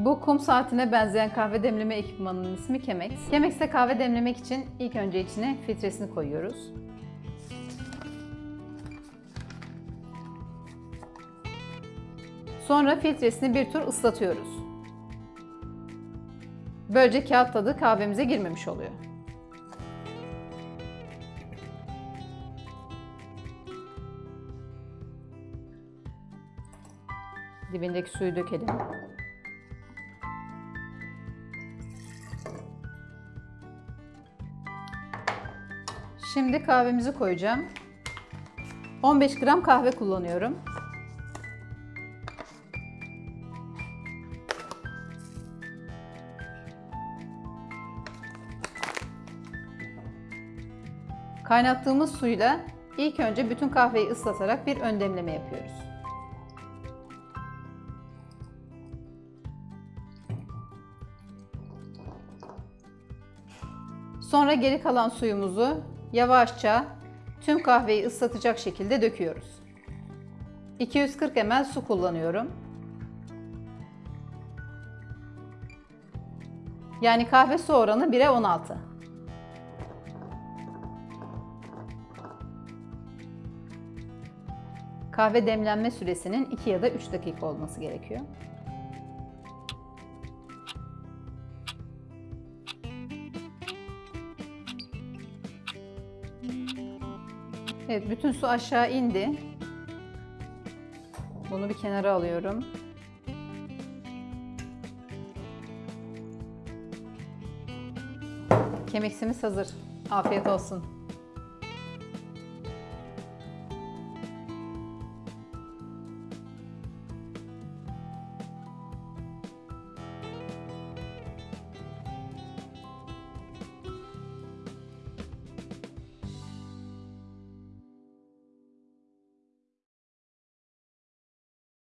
Bu kum saatine benzeyen kahve demleme ekipmanının ismi Chemex. Chemex'te kahve demlemek için ilk önce içine filtresini koyuyoruz. Sonra filtresini bir tur ıslatıyoruz. Böylece kağıt tadı kahvemize girmemiş oluyor. Dibindeki suyu dökelim. Şimdi kahvemizi koyacağım. 15 gram kahve kullanıyorum. Kaynattığımız suyla ilk önce bütün kahveyi ıslatarak bir ön demleme yapıyoruz. Sonra geri kalan suyumuzu yavaşça tüm kahveyi ıslatacak şekilde döküyoruz. 240 ml su kullanıyorum. Yani kahve su oranı 1'e 16. Kahve demlenme süresinin 2 ya da 3 dakika olması gerekiyor. Evet, bütün su aşağı indi. Bunu bir kenara alıyorum. Kemeksimiz hazır. Afiyet olsun.